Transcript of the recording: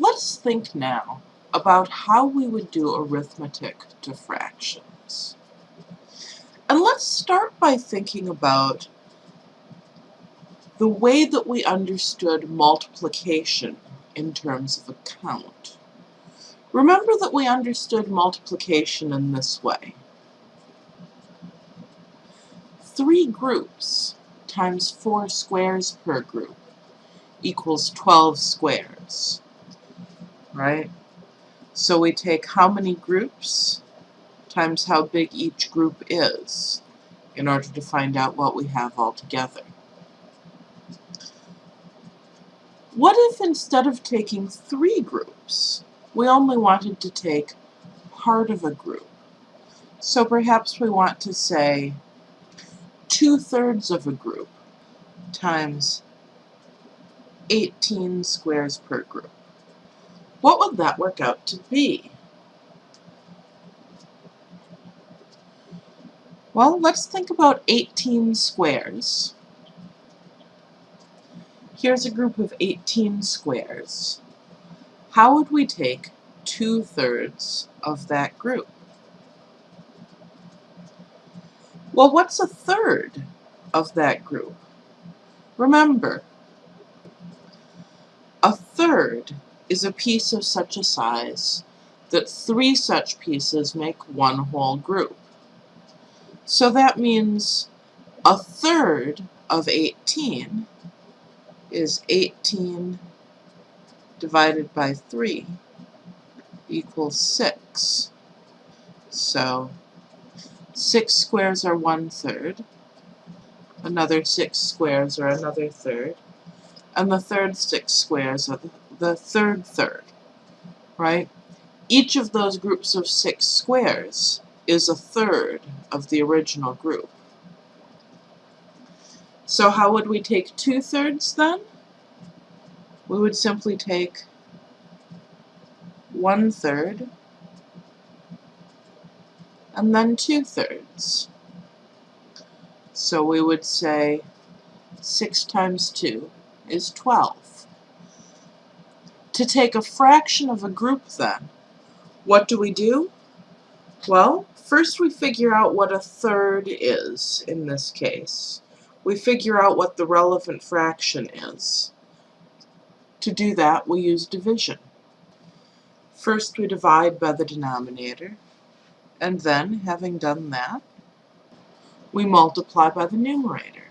Let's think now about how we would do arithmetic to fractions. And let's start by thinking about the way that we understood multiplication in terms of a count. Remember that we understood multiplication in this way. Three groups times four squares per group equals 12 squares, right? So we take how many groups times how big each group is in order to find out what we have altogether. What if instead of taking three groups, we only wanted to take part of a group? So perhaps we want to say two-thirds of a group times 18 squares per group. What would that work out to be? Well, let's think about 18 squares. Here's a group of 18 squares. How would we take two-thirds of that group? Well, what's a third of that group? Remember, a third is a piece of such a size that three such pieces make one whole group. So that means a third of 18 is 18 divided by 3 equals 6. So 6 squares are one third, another 6 squares are another third, and the third 6 squares are the, the third third, right? Each of those groups of 6 squares is a third of the original group. So how would we take two-thirds then? we would simply take one third and then two thirds. So we would say 6 times 2 is 12. To take a fraction of a group then, what do we do? Well, first we figure out what a third is in this case. We figure out what the relevant fraction is. To do that, we use division. First, we divide by the denominator, and then, having done that, we multiply by the numerator.